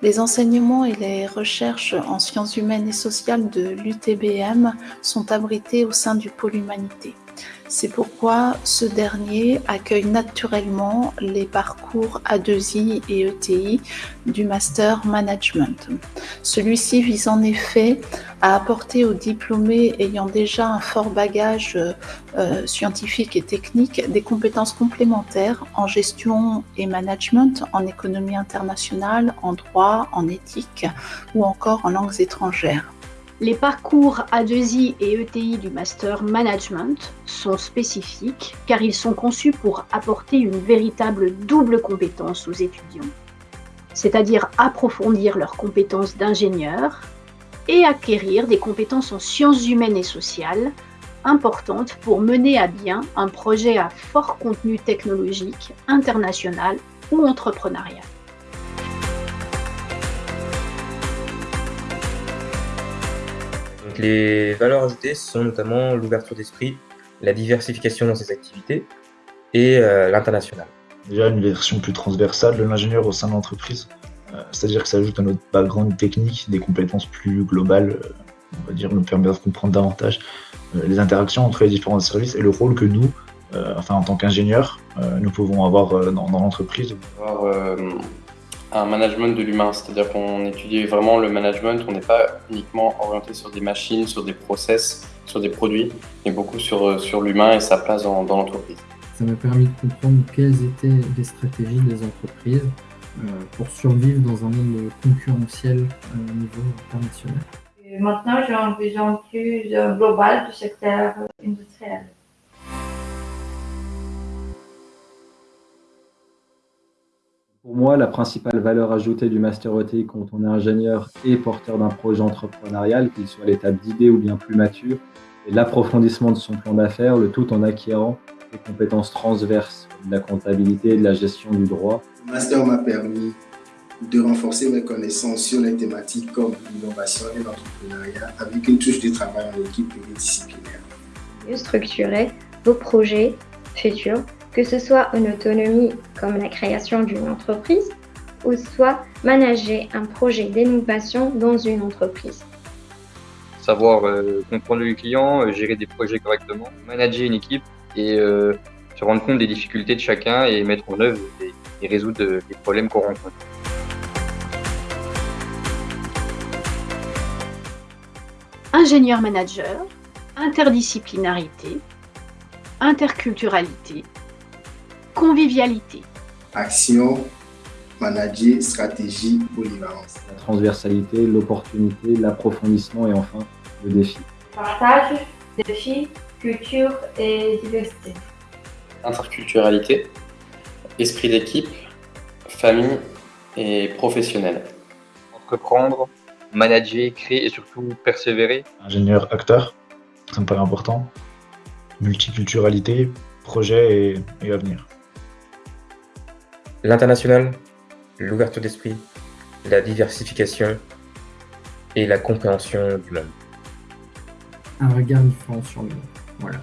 Les enseignements et les recherches en sciences humaines et sociales de l'UTBM sont abrités au sein du pôle humanité. C'est pourquoi ce dernier accueille naturellement les parcours A2I et ETI du Master Management. Celui-ci vise en effet à apporter aux diplômés ayant déjà un fort bagage euh, scientifique et technique des compétences complémentaires en gestion et management, en économie internationale, en droit, en éthique ou encore en langues étrangères. Les parcours A2I et ETI du Master Management sont spécifiques car ils sont conçus pour apporter une véritable double compétence aux étudiants, c'est-à-dire approfondir leurs compétences d'ingénieur et acquérir des compétences en sciences humaines et sociales importantes pour mener à bien un projet à fort contenu technologique, international ou entrepreneurial. Les valeurs ajoutées sont notamment l'ouverture d'esprit, la diversification dans ses activités et euh, l'international. Déjà une version plus transversale de l'ingénieur au sein de l'entreprise, euh, c'est-à-dire que ça ajoute à notre background technique des compétences plus globales, euh, on va dire, nous permet de comprendre davantage les interactions entre les différents services et le rôle que nous, enfin en tant qu'ingénieurs, nous pouvons avoir dans, dans l'entreprise un management de l'humain, c'est-à-dire qu'on étudie vraiment le management, on n'est pas uniquement orienté sur des machines, sur des process, sur des produits, mais beaucoup sur, euh, sur l'humain et sa place dans, l'entreprise. Ça m'a permis de comprendre quelles étaient les stratégies des entreprises euh, pour survivre dans un monde concurrentiel euh, au niveau international. maintenant, j'ai une vision plus globale du secteur industriel. Pour moi, la principale valeur ajoutée du Master ETI quand on est ingénieur et porteur d'un projet entrepreneurial, qu'il soit à l'étape d'idée ou bien plus mature, est l'approfondissement de son plan d'affaires, le tout en acquérant des compétences transverses de la comptabilité et de la gestion du droit. Le Master m'a permis de renforcer mes connaissances sur les thématiques comme l'innovation et l'entrepreneuriat avec une touche de travail en équipe pluridisciplinaire. Mieux structurer vos projets futurs que ce soit une autonomie comme la création d'une entreprise ou soit manager un projet d'innovation dans une entreprise. Savoir euh, comprendre le client, euh, gérer des projets correctement, manager une équipe et euh, se rendre compte des difficultés de chacun et mettre en œuvre et, résoudre les problèmes qu'on rencontre. Ingénieur manager, interdisciplinarité, interculturalité, convivialité. Action, manager, stratégie, polyvalence. La transversalité, l'opportunité, l'approfondissement et enfin le défi. Partage, défi, culture et diversité. Interculturalité, esprit d'équipe, famille et professionnel. Entreprendre, manager, créer et surtout persévérer. Ingénieur acteur, ça me paraît important. Multiculturalité, projet et, et avenir. L'international, l'ouverture d'esprit, la diversification et la compréhension du monde. Un regard différent sur le monde. Voilà.